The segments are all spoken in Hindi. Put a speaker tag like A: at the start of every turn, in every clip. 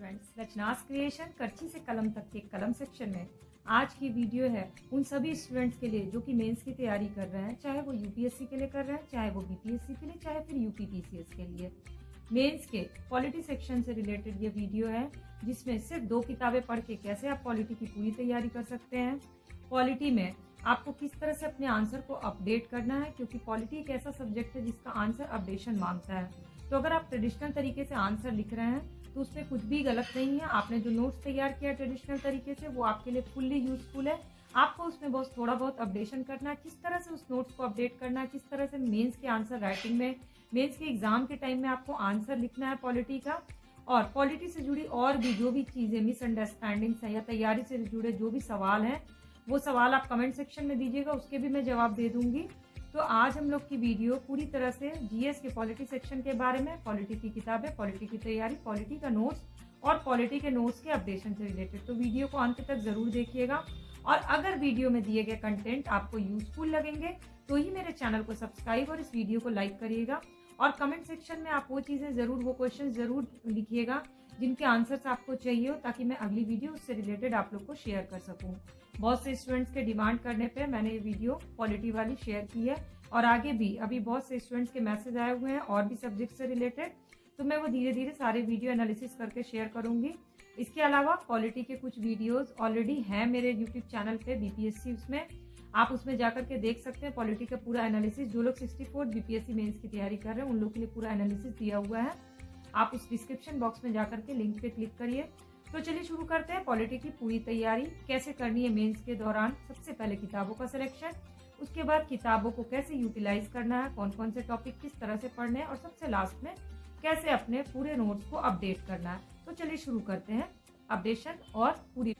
A: स्टूडेंट्स रचनास क्रिएशन करची से कलम तक के कलम सेक्शन में। आज की वीडियो है उन सभी स्टूडेंट्स के लिए जो कि मेंस की तैयारी कर रहे हैं, चाहे वो यूपीएससी के लिए कर रहे हैं, चाहे वो बीपीएससी के लिए, चाहे फिर यूपीपीसीएस के लिए। मेंस के पॉलिटी सेक्शन से रिलेटेड ये वीडियो है, जिसमें सिर्फ़ दो किताबें पढ़ के कैसे आप पॉलिटी की पूरी तैयारी कर सकते हैं। पॉलिटी में आपको किस तरह से अपने आंसर को अपडेट करना है, क्योंकि पॉलिटी एक ऐसा सब्जेक्ट है जिसका आंसर अपडेशन माँगता है। तो अगर आप ट्रेडिशनल तरीके से आंसर लिख रहे हैं तो उसमें कुछ भी गलत नहीं है। आपने जो नोट्स तैयार किया ट्रेडिशनल तरीके से, वो आपके लिए फुल्ली यूजफुल है। आपको उसमें बहुत थोड़ा बहुत अपडेशन करना है, किस तरह से उस नोट्स को अपडेट करना है, किस तरह से मेंस के आंसर राइटिंग में मेंस के एग्ज़ाम के टाइम में आपको आंसर लिखना है पॉलिटी का। और पॉलिटी से जुड़ी और भी जो भी चीज़ें मिसअंडरस्टैंडिंग्स हैं या तैयारी से जुड़े जो भी सवाल हैं, वो सवाल आप कमेंट सेक्शन में दीजिएगा, उसके भी मैं जवाब दे दूँगी। तो आज हम लोग की वीडियो पूरी तरह से जीएस के पॉलिटी सेक्शन के बारे में, पॉलिटी की किताबें, पॉलिटी की तैयारी, पॉलिटी का नोट्स और पॉलिटी के नोट्स के अपडेशन से रिलेटेड। तो वीडियो को अंत तक ज़रूर देखिएगा। और अगर वीडियो में दिए गए कंटेंट आपको यूजफुल लगेंगे तो ही मेरे चैनल को सब्सक्राइब और इस वीडियो को लाइक करिएगा। और कमेंट सेक्शन में आप वो चीज़ें ज़रूर, वो क्वेश्चन ज़रूर लिखिएगा, जिनके आंसर्स आपको चाहिए हो, ताकि मैं अगली वीडियो उससे रिलेटेड आप लोग को शेयर कर सकूँ। बहुत से स्टूडेंट्स के डिमांड करने पे मैंने ये वीडियो क्वालिटी वाली शेयर की है, और आगे भी, अभी बहुत से स्टूडेंट्स के मैसेज आए हुए हैं, और भी सब्जेक्ट से रिलेटेड तो मैं वो धीरे धीरे सारे वीडियो एनालिसिस करके शेयर करूँगी। इसके अलावा क्वालिटी के कुछ वीडियोस ऑलरेडी हैं मेरे यूट्यूब चैनल पे बीपीएससी उसमें। आप उसमें जाकर के देख सकते हैं पॉलिटी का पूरा एनालिसिस जो लोग 64 बीपीएससी मेन्स की तैयारी कर रहे हैं, उन लोगों के लिए पूरा एनालिसिस दिया हुआ है। आप उस डिस्क्रिप्शन बॉक्स में जाकर के लिंक पे क्लिक करिए। तो चलिए शुरू करते हैं पॉलिटी की पूरी तैयारी। कैसे करनी है मेंस के दौरान? सबसे पहले किताबों का सिलेक्शन उसके बाद किताबों को कैसे यूटिलाइज करना है कौन कौन से टॉपिक किस तरह से पढ़ने हैं, और सबसे लास्ट में कैसे अपने पूरे नोट्स को अपडेट करना है। तो चलिए शुरू करते हैं अपडेशन और पूरी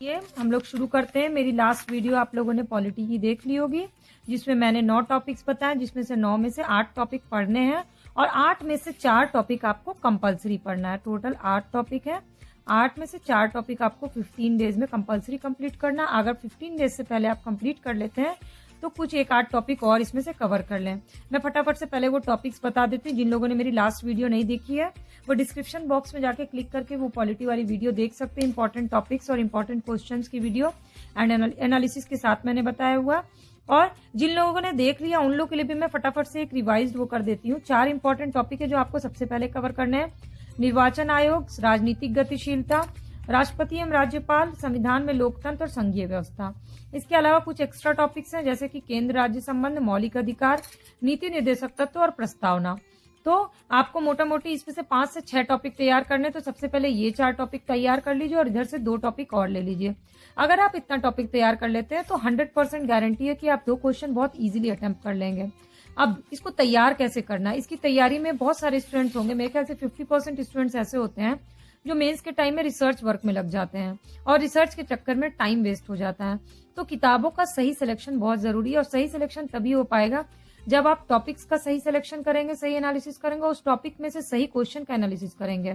A: ये, हम लोग शुरू करते हैं। मेरी लास्ट वीडियो आप लोगों ने पॉलिटी की देख ली होगी, जिसमें मैंने नौ टॉपिक्स बताए, जिसमें से नौ में से आठ टॉपिक पढ़ने हैं और आठ में से चार टॉपिक आपको कंपलसरी पढ़ना है। टोटल आठ टॉपिक है। आठ में से चार टॉपिक आपको 15 डेज़ में कंपलसरी कंप्लीट करना अगर 15 डेज़ से पहले आप कंप्लीट कर लेते हैं तो कुछ एक आठ टॉपिक और इसमें से कवर कर लें। मैं फटाफट से पहले वो टॉपिक्स बता देती हूँ। जिन लोगों ने मेरी लास्ट वीडियो नहीं देखी है, वो डिस्क्रिप्शन बॉक्स में जाके क्लिक करके वो पॉलिटी वाली वीडियो देख सकते हैं। इंपॉर्टेंट टॉपिक्स और इंपॉर्टेंट क्वेश्चन की वीडियो एंड एनालिसिस के साथ मैंने बताया हुआ। और जिन लोगों ने देख लिया, उन लोगों के लिए भी मैं फटाफट से एक रिवाइज वो कर देती हूँ। चार इंपॉर्टेंट टॉपिक है जो आपको सबसे पहले कवर करने हैं। निर्वाचन आयोग, राजनीतिक गतिशीलता राष्ट्रपति एवं राज्यपाल, संविधान में लोकतंत्र और संघीय व्यवस्था। इसके अलावा कुछ एक्स्ट्रा टॉपिक्स हैं, जैसे कि केंद्र राज्य संबंध, मौलिक अधिकार, नीति निर्देशक तत्व और प्रस्तावना। तो आपको मोटा मोटी इसमें से पाँच से छह टॉपिक तैयार करने तो सबसे पहले ये चार टॉपिक तैयार कर लीजिए और इधर से दो टॉपिक और ले लीजिए। अगर आप इतना टॉपिक तैयार कर लेते हैं तो हंड्रेड परसेंट गारंटी है कि आप दो क्वेश्चन बहुत इजीली अटेम्प्ट कर लेंगे। अब इसको तैयार कैसे करना इसकी तैयारी में बहुत सारे स्टूडेंट्स होंगे, मेरे ख्याल से फिफ्टी परसेंट स्टूडेंट्स ऐसे होते हैं जो मेंस के टाइम में रिसर्च वर्क में लग जाते हैं और रिसर्च के चक्कर में टाइम वेस्ट हो जाता है। तो किताबों का सही सिलेक्शन बहुत ज़रूरी है और सही सिलेक्शन तभी हो पाएगा जब आप टॉपिक्स का सही सिलेक्शन करेंगे, सही एनालिसिस करेंगे उस टॉपिक में से सही क्वेश्चन का एनालिसिस करेंगे।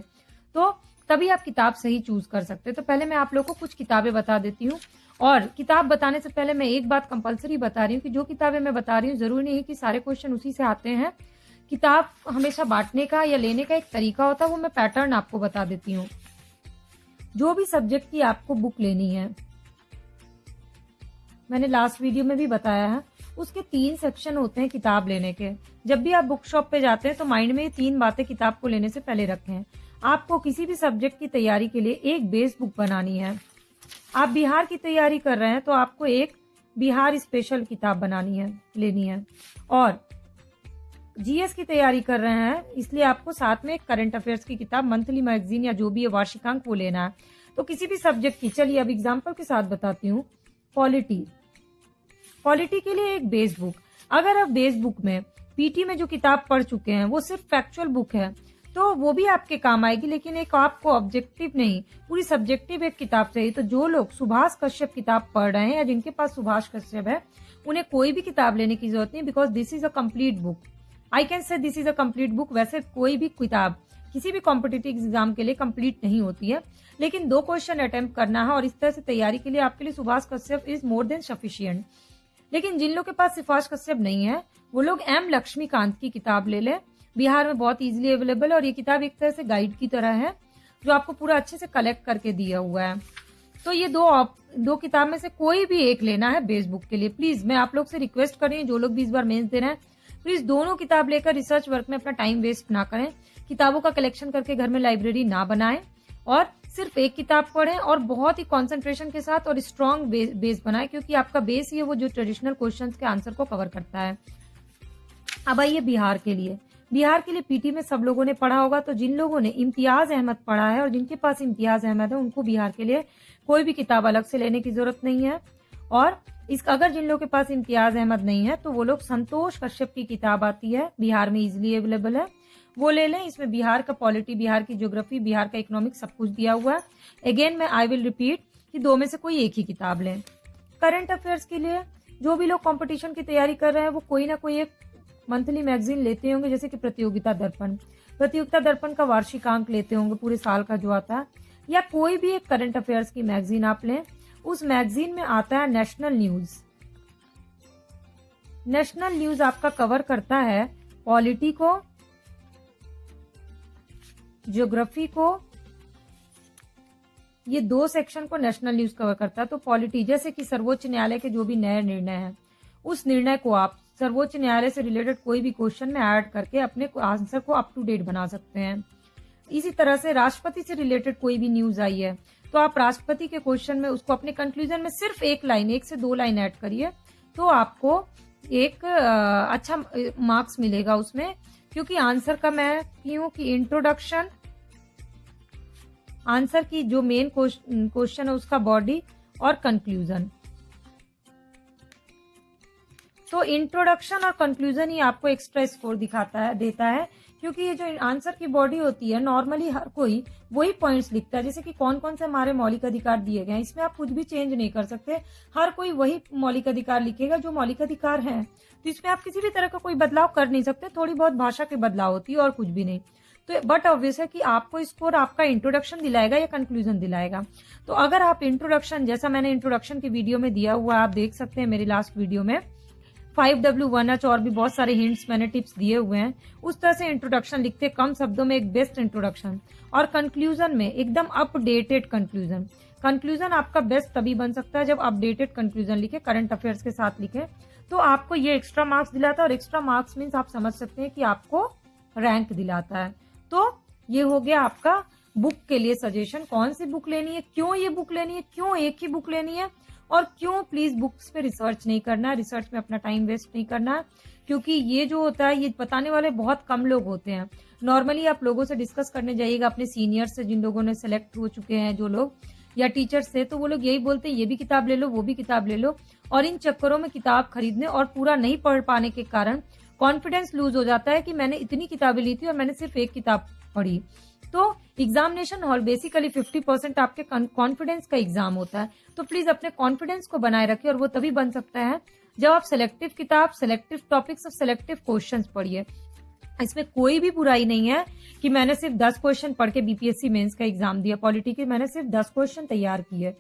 A: तो तभी आप किताब सही चूज़ कर सकते हैं। तो पहले मैं आप लोग को कुछ किताबें बता देती हूँ और किताब बताने से पहले मैं एक बात कंपलसरी बता रही हूँ कि जो किताबें मैं बता रही हूँ, ज़रूरी नहीं है कि सारे क्वेश्चन उसी से आते हैं। किताब हमेशा बांटने का या लेने का एक तरीका होता है, वो मैं पैटर्न आपको बता देती हूँ। जो भी सब्जेक्ट की आपको बुक लेनी है, मैंने लास्ट वीडियो में भी बताया है, उसके तीन सेक्शन होते हैं किताब लेने के। जब भी आप बुक शॉप पे जाते हैं तो माइंड में ये तीन बातें किताब को लेने से पहले रखें। आपको किसी भी सब्जेक्ट की तैयारी के लिए एक बेस बुक बनानी है। आप बिहार की तैयारी कर रहे हैं तो आपको एक बिहार स्पेशल किताब बनानी है, लेनी है। और जीएस की तैयारी कर रहे हैं, इसलिए आपको साथ में करंट अफेयर्स की किताब मंथली मैगजीन या जो भी है, वार्षिकांक वो लेना है। तो किसी भी सब्जेक्ट की, चलिए अब एग्ज़ाम्पल के साथ बताती हूँ। पॉलिटी पॉलिटी के लिए एक बेस बुक अगर आप बेस बुक में पीटी में जो किताब पढ़ चुके हैं, वो सिर्फ़ फैक्चुअल बुक है तो वो भी आपके काम आएगी, लेकिन एक आपको ऑब्जेक्टिव नहीं, पूरी सब्जेक्टिव एक किताब चाहिए। तो जो लोग सुभाष कश्यप किताब पढ़ रहे हैं, या जिनके पास सुभाष कश्यप है, उन्हें कोई भी किताब लेने की ज़रूरत नहीं because this is a complete book I can say this is a complete book वैसे कोई भी किताब किसी भी कॉम्पिटेटिव एग्ज़ाम के लिए कंप्लीट नहीं होती है। लेकिन दो क्वेश्चन अटेम्प्ट करना है और इस तरह से तैयारी के लिए आपके लिए Subhash Kashyap is more than sufficient लेकिन जिन लोग के पास सुभाष कश्यप नहीं है वो लोग एम लक्ष्मीकांत की किताब ले लें। बिहार में बहुत इजीली अवेलेबल और ये किताब एक तरह से गाइड की तरह है जो आपको पूरा अच्छे से कलेक्ट करके दिया हुआ है। तो ये दो आप, दो किताब में से कोई भी एक लेना है बेस बुक के लिए। प्लीज़ मैं आप लोग से रिक्वेस्ट कर रही हूँ जो लोग भी इस बार मेन्स दे रहे हैं प्लीज़ दोनों किताब लेकर रिसर्च वर्क में अपना टाइम वेस्ट ना करें। किताबों का कलेक्शन करके घर में लाइब्रेरी ना बनाएँ और सिर्फ़ एक किताब पढ़ें और बहुत ही कंसंट्रेशन के साथ और स्ट्रॉन्ग बे, बेस बनाएँ क्योंकि आपका बेस ही है वो जो ट्रेडिशनल क्वेश्चन के आंसर को कवर करता है। अब आइए बिहार के लिए। बिहार के लिए पीटी में सब लोगों ने पढ़ा होगा तो जिन लोगों ने इम्तियाज़ अहमद पढ़ा है और जिनके पास इम्तियाज़ अहमद है उनको बिहार के लिए कोई भी किताब अलग से लेने की ज़रूरत नहीं है। और इस अगर जिन लोगों के पास इम्तियाज़ अहमद नहीं है तो वो लोग संतोष कश्यप की किताब आती है, बिहार में इजिली अवेलेबल है। वो ले लें, इसमें बिहार का पॉलिटी बिहार की ज्योग्राफी बिहार का इकोनॉमिक सब कुछ दिया हुआ है। अगेन मैं आई विल रिपीट कि दो में से कोई एक ही किताब लें। करंट अफेयर्स के लिए, जो भी लोग कंपटीशन की तैयारी कर रहे हैं, वो कोई ना कोई एक मंथली मैगजीन लेते होंगे, जैसे कि प्रतियोगिता दर्पण। प्रतियोगिता दर्पण का वार्षिक अंक लेते होंगे, पूरे साल का जो आता है। या कोई भी एक करंट अफेयर्स की मैगजीन आप लें उस मैगजीन में आता है नेशनल न्यूज़। नेशनल न्यूज़ आपका कवर करता है पॉलिटी को, ज्योग्राफी को। ये दो सेक्शन को नेशनल न्यूज़ कवर करता है। तो पॉलिटी, जैसे कि सर्वोच्च न्यायालय के जो भी नए निर्णय हैं, उस निर्णय को आप सर्वोच्च न्यायालय से रिलेटेड कोई भी क्वेश्चन में ऐड करके अपने आंसर को अप टू डेट बना सकते हैं। इसी तरह से राष्ट्रपति से रिलेटेड कोई भी न्यूज़ आई है तो आप राष्ट्रपति के क्वेश्चन में उसको अपने कंक्लूजन में सिर्फ़ एक लाइन एक से दो लाइन ऐड करिए तो आपको एक अच्छा मार्क्स मिलेगा उसमें। क्योंकि आंसर का मैं क्यों कि इंट्रोडक्शन आंसर की जो मेन क्वेश्चन है उसका बॉडी और कंक्लूजन तो इंट्रोडक्शन और कंक्लूजन ही आपको एक्स्ट्रा स्कोर दिखाता है, देता है। क्योंकि ये जो आंसर की बॉडी होती है नॉर्मली हर कोई वही पॉइंट्स लिखता है, जैसे कि कौन कौन से हमारे मौलिक अधिकार दिए गए हैं, इसमें आप कुछ भी चेंज नहीं कर सकते। हर कोई वही मौलिक अधिकार लिखेगा जो मौलिक अधिकार है। तो इसमें आप किसी भी तरह का कोई बदलाव कर नहीं सकते, थोड़ी बहुत भाषा के बदलाव होती है और कुछ भी नहीं। तो बट ऑब्वियस है कि आपको स्कोर आपका इंट्रोडक्शन दिलाएगा या कंक्लूजन दिलाएगा। तो अगर आप इंट्रोडक्शन जैसा मैंने इंट्रोडक्शन की वीडियो में दिया हुआ, आप देख सकते हैं मेरी लास्ट वीडियो में। फाइव डब्ल्यू वन एच और भी बहुत सारे हिंट्स मैंने टिप्स दिए हुए हैं। उस तरह से इंट्रोडक्शन लिखते, कम शब्दों में एक बेस्ट इंट्रोडक्शन और कंक्लूजन में एकदम अपडेटेड कंक्लूजन कंक्लूजन आपका बेस्ट तभी बन सकता है जब अपडेटेड कंक्लूजन लिखे करंट अफेयर्स के साथ लिखे। तो आपको ये एक्स्ट्रा मार्क्स दिलाता है और एक्स्ट्रा मार्क्स मीन्स आप समझ सकते हैं कि आपको रैंक दिलाता है। तो ये हो गया आपका बुक के लिए सजेशन कौन सी बुक लेनी है? क्यों ये बुक लेनी है? क्यों एक ही बुक लेनी है? और क्यों प्लीज़ बुक्स पे रिसर्च नहीं करना रिसर्च में अपना टाइम वेस्ट नहीं करना? क्योंकि ये जो होता है, ये बताने वाले बहुत कम लोग होते हैं। नॉर्मली आप लोगों से डिस्कस करने जाइएगा, अपने सीनियर से जिन लोगों ने सेलेक्ट हो चुके हैं जो लोग, या टीचर्स से तो वो लोग यही बोलते हैं, ये भी किताब ले लो, वो भी किताब ले लो। और इन चक्करों में किताब खरीदने और पूरा नहीं पढ़ पाने के कारण कॉन्फिडेंस लूज हो जाता है कि मैंने इतनी किताबें ली थी और मैंने सिर्फ़ एक किताब पढ़ी। तो एग्जामिनेशन हॉल बेसिकली 50 परसेंट आपके कॉन्फिडेंस का एग्ज़ाम होता है। तो प्लीज़ अपने कॉन्फिडेंस को बनाए रखिए और वो तभी बन सकता है जब आप सिलेक्टिव किताब सिलेक्टिव टॉपिक्स और सिलेक्टिव क्वेश्चन पढ़िए। इसमें कोई भी बुराई नहीं है कि मैंने सिर्फ़ दस क्वेश्चन पढ़ के बीपीएससी मेंस का एग्ज़ाम दिया। पॉलिटी के मैंने सिर्फ़ दस क्वेश्चन तैयार किए।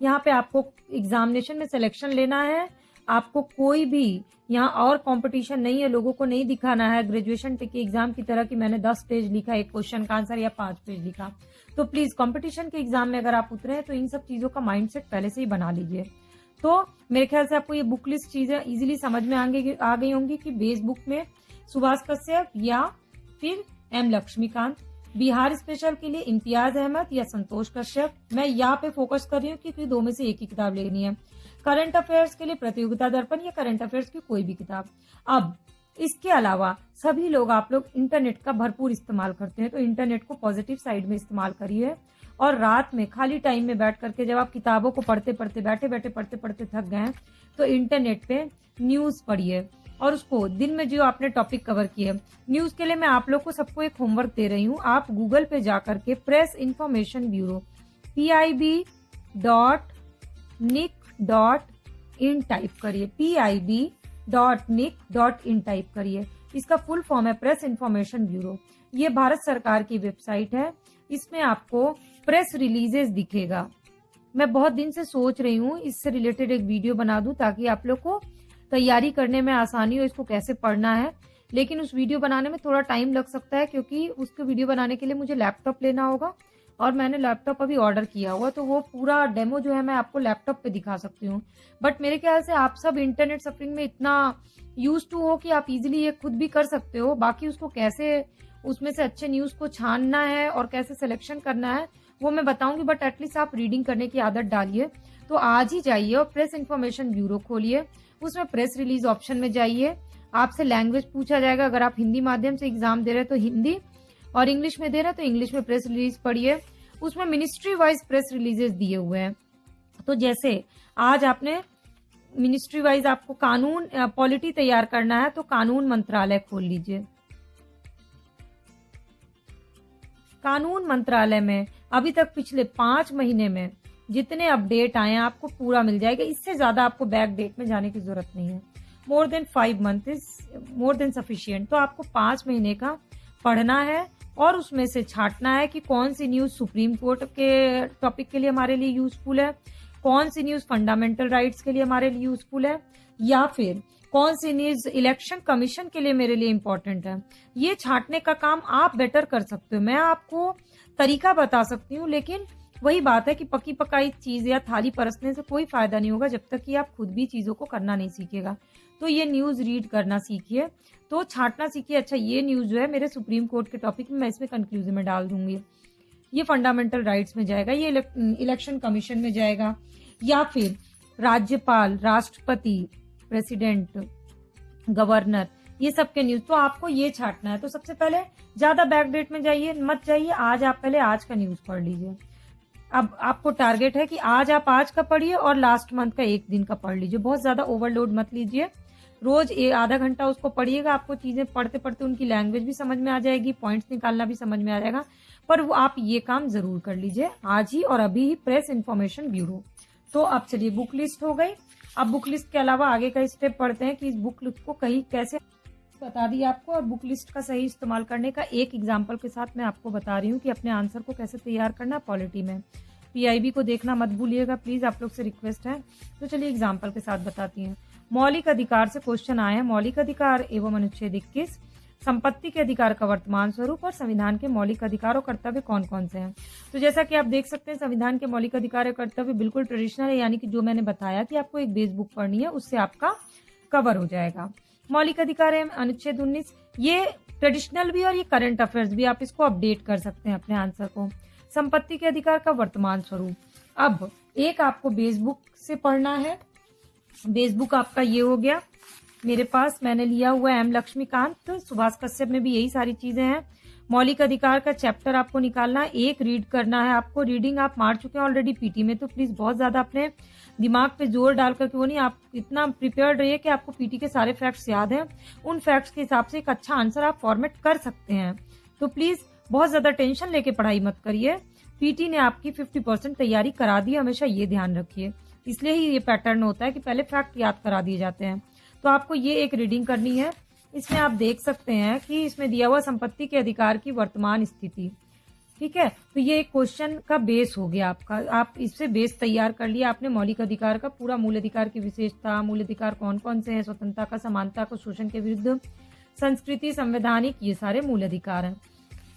A: यहाँ पे आपको एग्जामिनेशन में सिलेक्शन लेना है। आपको कोई भी यहाँ और कंपटीशन नहीं है, लोगों को नहीं दिखाना है ग्रेजुएशन के एग्ज़ाम की तरह कि मैंने दस पेज लिखा, एक क्वेश्चन का आंसर या पाँच पेज लिखा। तो प्लीज़ कंपटीशन के एग्ज़ाम में अगर आप उतरे हैं तो इन सब चीज़ों का माइंडसेट पहले से ही बना लीजिए। तो मेरे ख्याल से आपको ये बुक लिस्ट चीज़ें इजिली समझ में आगे, आ गई होंगी कि बेस बुक में सुभाष कश्यप या फिर एम लक्ष्मीकांत। बिहार स्पेशल के लिए इम्तियाज़ अहमद या संतोष कश्यप। मैं यहाँ पे फोकस कर रही हूँ क्योंकि दो में से एक ही किताब लेनी है। करंट अफेयर्स के लिए प्रतियोगिता दर्पण या करंट अफेयर्स की कोई भी किताब। अब, इसके अलावा, सभी लोग आप लोग इंटरनेट का भरपूर इस्तेमाल करते हैं तो इंटरनेट को पॉजिटिव साइड में इस्तेमाल करिए और रात में खाली टाइम में बैठ करके जब आप किताबों को पढ़ते पढ़ते, बैठे बैठे, पढ़ते पढ़ते थक गए तो इंटरनेट पे न्यूज़ पढ़िए और उसको दिन में जो आपने टॉपिक कवर किए न्यूज़ के लिए मैं आप लोग को सबको एक होमवर्क दे रही हूँ। आप गूगल पे जा करके press information bureau P I B dot nic dot in type करिए P I B dot nic dot in type करिए। इसका फुल फॉर्म है प्रेस इंफॉर्मेशन ब्यूरो ये भारत सरकार की वेबसाइट है। इसमें आपको प्रेस रिलीजेस दिखेगा। मैं बहुत दिन से सोच रही हूँ, इससे रिलेटेड एक वीडियो बना दूँ ताकि आप लोग को तैयारी करने में आसानी हो, इसको कैसे पढ़ना है। लेकिन उस वीडियो बनाने में थोड़ा टाइम लग सकता है क्योंकि उसको वीडियो बनाने के लिए मुझे लैपटॉप लेना होगा। और मैंने लैपटॉप अभी ऑर्डर किया हुआ तो वो पूरा डेमो जो है मैं आपको लैपटॉप पे दिखा सकती हूँ। बट मेरे ख्याल से आप सब इंटरनेट सफरिंग में इतना यूज़ टू हो कि आप इजिली ये खुद भी कर सकते हो। बाकी उसको कैसे, उसमें से अच्छे न्यूज़ को छानना है और कैसे सिलेक्शन करना है, वो मैं बताऊँगी बट एटलीस्ट आप रीडिंग करने की आदत डालिए। तो आज ही जाइए और प्रेस इन्फॉर्मेशन ब्यूरो खोलिए। उसमें प्रेस रिलीज़ ऑप्शन में जाइए। आपसे लैंग्वेज पूछा जाएगा। अगर आप हिंदी माध्यम से एग्ज़ाम दे रहे हैं तो हिंदी और इंग्लिश में दे रहा है तो इंग्लिश में प्रेस रिलीज़ पढ़िए। उसमें मिनिस्ट्री वाइज प्रेस रिलीजेस दिए हुए हैं। तो जैसे, आज आपने मिनिस्ट्री वाइज आपको कानून पॉलिटी तैयार करना है तो कानून मंत्रालय खोल लीजिए। कानून मंत्रालय में अभी तक पिछले पाँच महीने में जितने अपडेट आए हैं, आपको पूरा मिल जाएगा। इससे ज़्यादा आपको बैक डेट में जाने की ज़रूरत नहीं है। More than five month is more than sufficient तो आपको पाँच महीने का पढ़ना है और उसमें से छाटना है कि कौन सी न्यूज़ सुप्रीम कोर्ट के टॉपिक के लिए हमारे लिए यूजफुल है, कौन सी न्यूज़ फंडामेंटल राइट्स के लिए हमारे लिए यूजफुल है, या फिर कौन सी न्यूज़ इलेक्शन कमीशन के लिए मेरे लिए इम्पोर्टेंट है। ये छाटने का काम आप बेटर कर सकते हो। मैं आपको तरीका बता सकती हूँ, लेकिन वही बात है कि पकी पकाई चीज़ या थाली परसने से कोई फ़ायदा नहीं होगा जब तक कि आप खुद भी चीज़ों को करना नहीं सीखेगा। तो ये न्यूज़ रीड करना सीखिए। तो छाटना सीखिए। अच्छा ये न्यूज़ जो है मेरे सुप्रीम कोर्ट के टॉपिक में मैं इसमें कंक्लूजन में डाल दूँगी। ये फंडामेंटल राइट्स में जाएगा, ये इलेक्शन कमीशन में जाएगा, या फिर राज्यपाल, राष्ट्रपति प्रेसिडेंट गवर्नर ये सब के न्यूज़ तो आपको ये छाटना है। तो सबसे पहले ज़्यादा बैकडेट में जाइए, मत जाइए। आज आप पहले आज का न्यूज़ पढ़ लीजिए। अब आपको टारगेट है कि आज आप आज का पढ़िए और लास्ट मंथ का एक दिन का पढ़ लीजिए। बहुत ज़्यादा ओवरलोड मत लीजिए। रोज आधा घंटा उसको पढ़िएगा, आपको चीज़ें पढ़ते पढ़ते उनकी लैंग्वेज भी समझ में आ जाएगी पॉइंट्स निकालना भी समझ में आ जाएगा। पर वो आप ये काम ज़रूर कर लीजिए, आज ही और अभी ही प्रेस इन्फॉर्मेशन ब्यूरो तो अब चलिए बुक लिस्ट हो गई। अब बुक लिस्ट के अलावा आगे का स्टेप पढ़ते हैं कि इस बुक लिस्ट को कहीं कैसे बता दी आपको और बुक लिस्ट का सही इस्तेमाल करने का एक एग्ज़ाम्पल के साथ मैं आपको बता रही हूँ कि अपने आंसर को कैसे तैयार करना पॉलिटी में। पीआईबी को देखना मत भूलिएगा प्लीज़ आप लोग से रिक्वेस्ट है। तो चलिए एग्ज़ाम्पल के साथ बताती हैं। मौलिक अधिकार से क्वेश्चन आए हैं। मौलिक अधिकार एवं अनुच्छेद इक्कीस। संपत्ति के अधिकार का वर्तमान स्वरूप और संविधान के मौलिक अधिकार और कर्तव्य कौन कौन से हैं? तो जैसा कि आप देख सकते हैं, संविधान के मौलिक अधिकार और कर्तव्य बिल्कुल ट्रेडिशनल है, यानी कि जो मैंने बताया कि आपको एक बेस बुक पढ़नी है, उससे आपका कवर हो जाएगा। मौलिक अधिकार है, अनुच्छेद उन्नीस। ये ट्रेडिशनल भी और ये करंट अफेयर्स भी, आप इसको अपडेट कर सकते हैं अपने आंसर को। संपत्ति के अधिकार का वर्तमान स्वरूप। अब एक आपको बेसबुक से पढ़ना है। बेसबुक आपका ये हो गया। मेरे पास मैंने लिया हुआ एम लक्ष्मीकांत सुभाष कश्यप में भी यही सारी चीज़ें हैं। मौलिक अधिकार का चैप्टर आपको निकालना है, एक रीड करना है आपको। रीडिंग आप मार चुके हैं ऑलरेडी पीटी में तो प्लीज़ बहुत ज़्यादा अपने दिमाग पे ज़ोर डालकर के वो नहीं, आप इतना प्रिपेयर्ड रहिए कि आपको पीटी के सारे फैक्ट्स याद हैं। उन फैक्ट्स के हिसाब से एक अच्छा आंसर आप फॉर्मेट कर सकते हैं। तो प्लीज़ बहुत ज़्यादा टेंशन लेके पढ़ाई मत करिए। पीटी ने आपकी फिफ्टी परसेंट तैयारी करा दी, हमेशा ये ध्यान रखिए। इसलिए ही ये पैटर्न होता है कि पहले फैक्ट याद करा दिए जाते हैं। तो आपको ये एक रीडिंग करनी है। इसमें आप देख सकते हैं कि इसमें दिया हुआ संपत्ति के अधिकार की वर्तमान स्थिति। ठीक है? तो ये एक क्वेश्चन का बेस हो गया आपका। आप इससे बेस तैयार कर लिया। आपने मौलिक अधिकार का पूरा मूल अधिकार की विशेषता, मूल अधिकार कौन कौन से हैं? स्वतंत्रता का, समानता को, शोषण के विरुद्ध, संस्कृति, संवैधानिक, ये सारे मूल अधिकार हैं।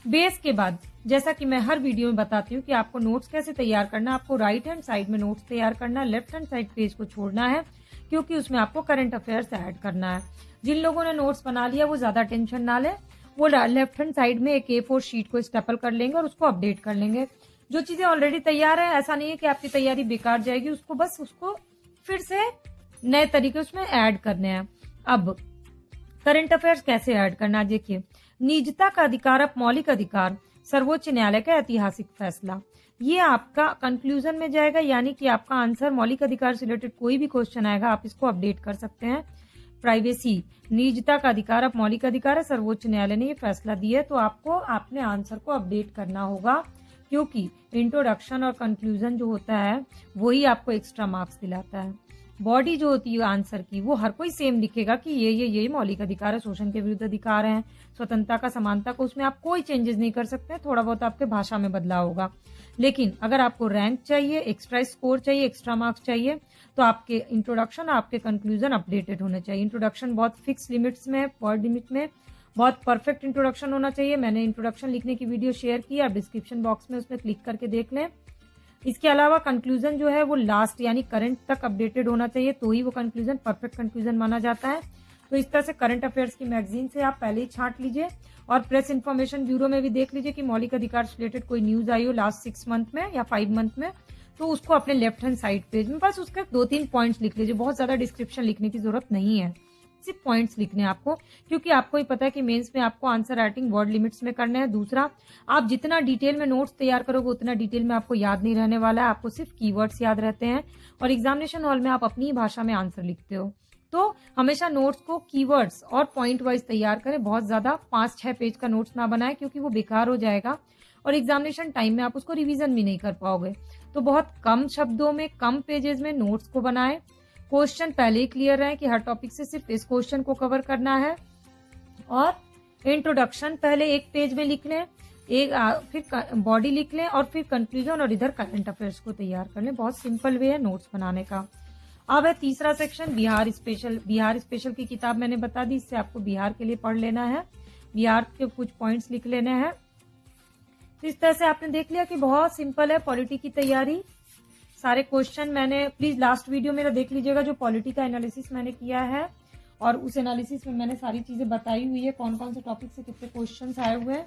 A: बेस के बाद, जैसा कि मैं हर वीडियो में बताती हूँ कि आपको नोट्स कैसे तैयार करना आपको राइट हैंड साइड में नोट्स तैयार करना लेफ़्ट हैंड साइड पेज को छोड़ना है, क्योंकि उसमें आपको करंट अफेयर्स ऐड करना है। जिन लोगों ने नोट्स बना लिया, वो ज़्यादा टेंशन ना ले। वो लेफ़्ट हैंड साइड में एक ए फोर शीट को स्टेपल कर लेंगे और उसको अपडेट कर लेंगे। जो चीज़ें ऑलरेडी तैयार है, ऐसा नहीं है कि आपकी तैयारी बेकार जाएगी, उसको बस उसको फिर से नए तरीके उसमें ऐड करने हैं। अब करंट अफेयर्स कैसे ऐड करना? देखिए, निजता का अधिकार अब मौलिक अधिकार, सर्वोच्च न्यायालय का ऐतिहासिक फैसला। ये आपका कंक्लूजन में जाएगा, यानी कि आपका आंसर मौलिक अधिकार से रिलेटेड कोई भी क्वेश्चन आएगा, आप इसको अपडेट कर सकते हैं। प्राइवेसी निजता का अधिकार, अब मौलिक अधिकार है, सर्वोच्च न्यायालय ने यह फैसला दिया है तो आपको अपने आंसर को अपडेट करना होगा, क्योंकि इंट्रोडक्शन और कंक्लूजन जो होता है, वही आपको एक्स्ट्रा मार्क्स दिलाता है। बॉडी जो होती है आंसर की, वो हर कोई सेम लिखेगा कि ये ये ये मौलिक अधिकार है, शोषण के विरुद्ध अधिकार है, स्वतंत्रता का, समानता को, उसमें आप कोई चेंजेस नहीं कर सकते, थोड़ा बहुत आपके भाषा में बदलाव होगा। लेकिन अगर आपको रैंक चाहिए एक्स्ट्रा स्कोर चाहिए एक्स्ट्रा मार्क्स चाहिए तो आपके इंट्रोडक्शन आपके कंक्लूजन अपडेटेड होने चाहिए। इंट्रोडक्शन बहुत फिक्स लिमिट्स में वर्ड लिमिट में, बहुत परफेक्ट इंट्रोडक्शन होना चाहिए। मैंने इंट्रोडक्शन लिखने की वीडियो शेयर की आप डिस्क्रिप्शन बॉक्स में उसमें क्लिक करके देख लें। इसके अलावा कंक्लूजन जो है वो लास्ट यानी करंट तक अपडेटेड होना चाहिए तो ही वो कंक्लूजन परफेक्ट कंक्लूजन माना जाता है। तो इस तरह से करंट अफेयर्स की मैगजीन से आप पहले ही छांट लीजिए और प्रेस इन्फॉर्मेशन ब्यूरो में भी देख लीजिए कि मौलिक अधिकार से रिलेटेड कोई न्यूज़ आई हो लास्ट सिक्स मंथ में या फाइव मंथ में तो उसको अपने लेफ़्ट हैंड साइड पेज में बस उसके दो तीन पॉइंट्स लिख लीजिए। बहुत ज़्यादा डिस्क्रिप्शन लिखने की ज़रूरत नहीं है। सिर्फ़ पॉइंट्स लिखने हैं आपको, क्योंकि आपको ही पता है कि मेंस में आपको आंसर राइटिंग वर्ड लिमिट्स में करना है। दूसरा, आप जितना डिटेल में नोट्स तैयार करोगे, उतना डिटेल में आपको याद नहीं रहने वाला है। आपको सिर्फ़ कीवर्ड्स याद रहते हैं और एग्जामिनेशन हॉल में आप अपनी भाषा में आंसर लिखते हो। तो हमेशा नोट्स को कीवर्ड्स और पॉइंट वाइज तैयार करें। बहुत ज़्यादा पाँच, छह पेज का नोट्स ना बनाए, क्योंकि वो बेकार हो जाएगा और एग्जामिनेशन टाइम में आप उसको रिवीजन भी नहीं कर पाओगे। तो बहुत कम शब्दों में, कम पेजेस में नोट्स को बनाएँ। क्वेश्चन पहले ही क्लियर है कि हर टॉपिक से सिर्फ़ इस क्वेश्चन को कवर करना है। और इंट्रोडक्शन पहले एक पेज में लिख लें एक आ, फिर बॉडी लिख लें और फिर कंक्लूजन और इधर करंट अफेयर्स को तैयार कर लें। बहुत सिंपल वे है नोट्स बनाने का। अब है तीसरा section Bihar special Bihar special की किताब मैंने बता दी इससे आपको बिहार के लिए पढ़ लेना है। बिहार के कुछ पॉइंट्स लिख लेने हैं। तो इस तरह से आपने देख लिया कि बहुत सिंपल है पॉलिटी की तैयारी। सारे क्वेश्चन मैंने प्लीज़ लास्ट वीडियो मेरा देख लीजिएगा जो पॉलिटी का एनालिसिस मैंने किया है। और उस एनालिसिस में मैंने सारी चीज़ें बताई हुई है कौन कौन से टॉपिक से कितने क्वेश्चन आए हुए हैं,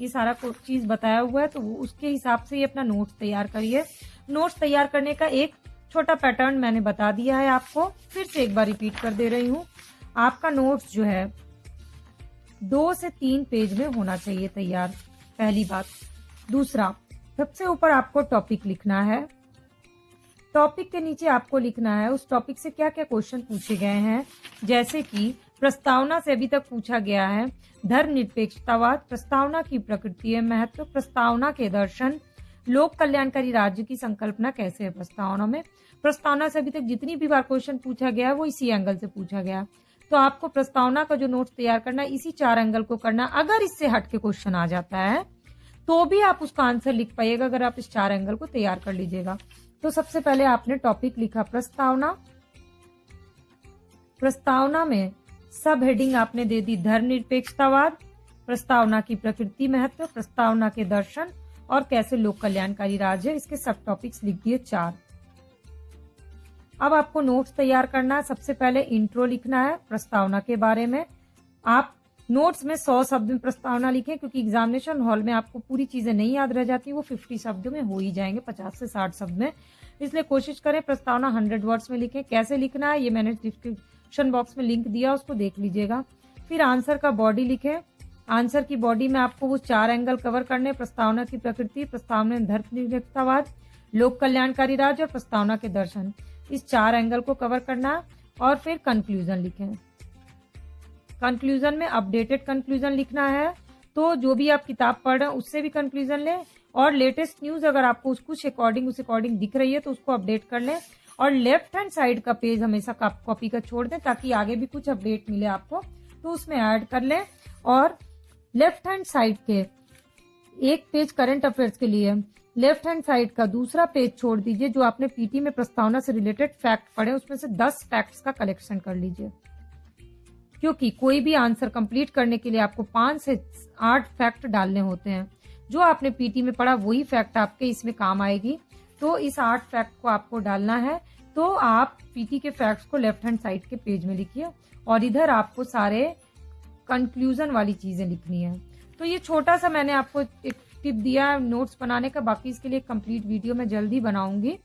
A: ये सारा चीज़ बताया हुआ है। तो उसके हिसाब से ही अपना नोट्स तैयार करिए। नोट्स तैयार करने का एक छोटा पैटर्न मैंने बता दिया है आपको। फिर से एक बार रिपीट कर दे रही हूँ। आपका नोट्स जो है, दो से तीन पेज में होना चाहिए तैयार। पहली बात। दूसरा, सबसे ऊपर आपको टॉपिक लिखना है। टॉपिक के नीचे आपको लिखना है, उस टॉपिक से क्या क्या क्वेश्चन पूछे गए हैं? जैसे कि, प्रस्तावना से अभी तक पूछा गया है धर्म निरपेक्षतावाद प्रस्तावना की प्रकृति महत्व, प्रस्तावना के दर्शन, लोक कल्याणकारी राज्य की संकल्पना कैसे है प्रस्तावना में? प्रस्तावना से अभी तक जितनी भी बार क्वेश्चन पूछा गया है, वो इसी एंगल से पूछा गया तो आपको प्रस्तावना का जो नोट्स तैयार करना इसी चार एंगल को करना अगर इससे हट के क्वेश्चन आ जाता है तो भी आप उसका आंसर लिख पाइएगा, अगर आप इस चार एंगल को तैयार कर लीजिएगा। तो सबसे पहले आपने टॉपिक लिखा, प्रस्तावना। प्रस्तावना में सब हेडिंग आपने दे दी, धर्मनिरपेक्षतावाद, प्रस्तावना की प्रकृति महत्व, प्रस्तावना के दर्शन और कैसे लोक कल्याणकारी राज्य इसके सब टॉपिक्स लिख दिए चार। अब आपको नोट्स तैयार करना है। सबसे पहले इंट्रो लिखना है प्रस्तावना के बारे में। आप नोट्स में सौ शब्द में प्रस्तावना लिखें, क्योंकि एग्जामिनेशन हॉल में आपको पूरी चीज़ें नहीं याद रह जाती, वो फिफ्टी शब्दों में हो ही जाएँगे, पचास से साठ शब्द में। इसलिए कोशिश करें प्रस्तावना हंड्रेड वर्ड्स में लिखें, कैसे लिखना है, ये मैंने डिस्क्रिप्शन बॉक्स में लिंक दिया, उसको देख लीजिएगा। फिर आंसर का बॉडी लिखें। आंसर की बॉडी में आपको वो चार एंगल कवर करने, प्रस्तावना की प्रकृति, प्रस्तावना धर्मनिरपेक्षतावाद लोक कल्याणकारी राज्य और प्रस्तावना के दर्शन। इस चार एंगल को कवर करना और फिर कंक्लूजन लिखें। कंक्लूजन में अपडेटेड कंक्लूजन लिखना है तो जो भी आप किताब पढ़ रहे हैं, उससे भी कंक्लूजन लें। और लेटेस्ट न्यूज़ अगर आपको कुछ अकॉर्डिंग उस अकॉर्डिंग दिख रही है तो उसको अपडेट कर लें। और लेफ़्ट हैंड साइड का पेज हमेशा कॉपी का छोड़ दें, ताकि आगे भी कुछ अपडेट मिले आपको तो उसमें ऐड कर लें। और लेफ़्ट हैंड साइड के एक पेज करंट अफेयर्स के लिए लेफ़्ट हैंड साइड का दूसरा पेज छोड़ दीजिए, जो आपने पीटी में प्रस्तावना से रिलेटेड फैक्ट पढ़े, उसमें से दस फैक्ट्स का कलेक्शन कर लीजिए। क्योंकि कोई भी आंसर कंप्लीट करने के लिए आपको पाँच से आठ फैक्ट डालने होते हैं। जो आपने पीटी में पढ़ा, वही फैक्ट आपके इसमें काम आएगी। तो इस आठ फैक्ट को आपको डालना है। तो आप पीटी के फैक्ट्स को लेफ़्ट हैंड साइड के पेज में लिखिए और इधर आपको सारे कंक्लूजन वाली चीज़ें लिखनी है। तो ये छोटा सा मैंने आपको एक टिप दिया नोट्स बनाने का। बाकी इसके लिए कंप्लीट वीडियो मैं जल्दी बनाऊँगी।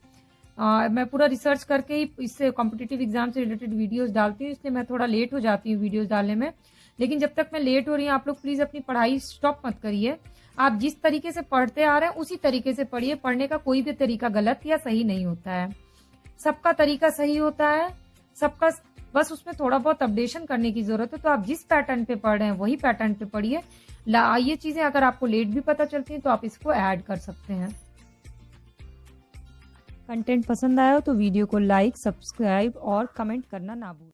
A: आ, मैं पूरा रिसर्च करके ही इससे कॉम्पिटेटिव एग्ज़ाम से रिलेटेड वीडियोस डालती हूँ इसलिए मैं थोड़ा लेट हो जाती हूँ वीडियोस डालने में। लेकिन जब तक मैं लेट हो रही हूँ आप लोग प्लीज़ अपनी पढ़ाई स्टॉप मत करिए। आप जिस तरीके से पढ़ते आ रहे हैं उसी तरीके से पढ़िए। पढ़ने का कोई भी तरीका गलत या सही नहीं होता है। सबका तरीका सही होता है सबका बस उसमें थोड़ा बहुत अपडेशन करने की ज़रूरत है। तो आप जिस पैटर्न पे पढ़ रहे हैं वही पैटर्न पे पढ़िए। ये चीज़ें अगर आपको लेट भी पता चलती हैं तो आप इसको ऐड कर सकते हैं। कंटेंट पसंद आया हो तो वीडियो को लाइक सब्सक्राइब और कमेंट करना ना भूलें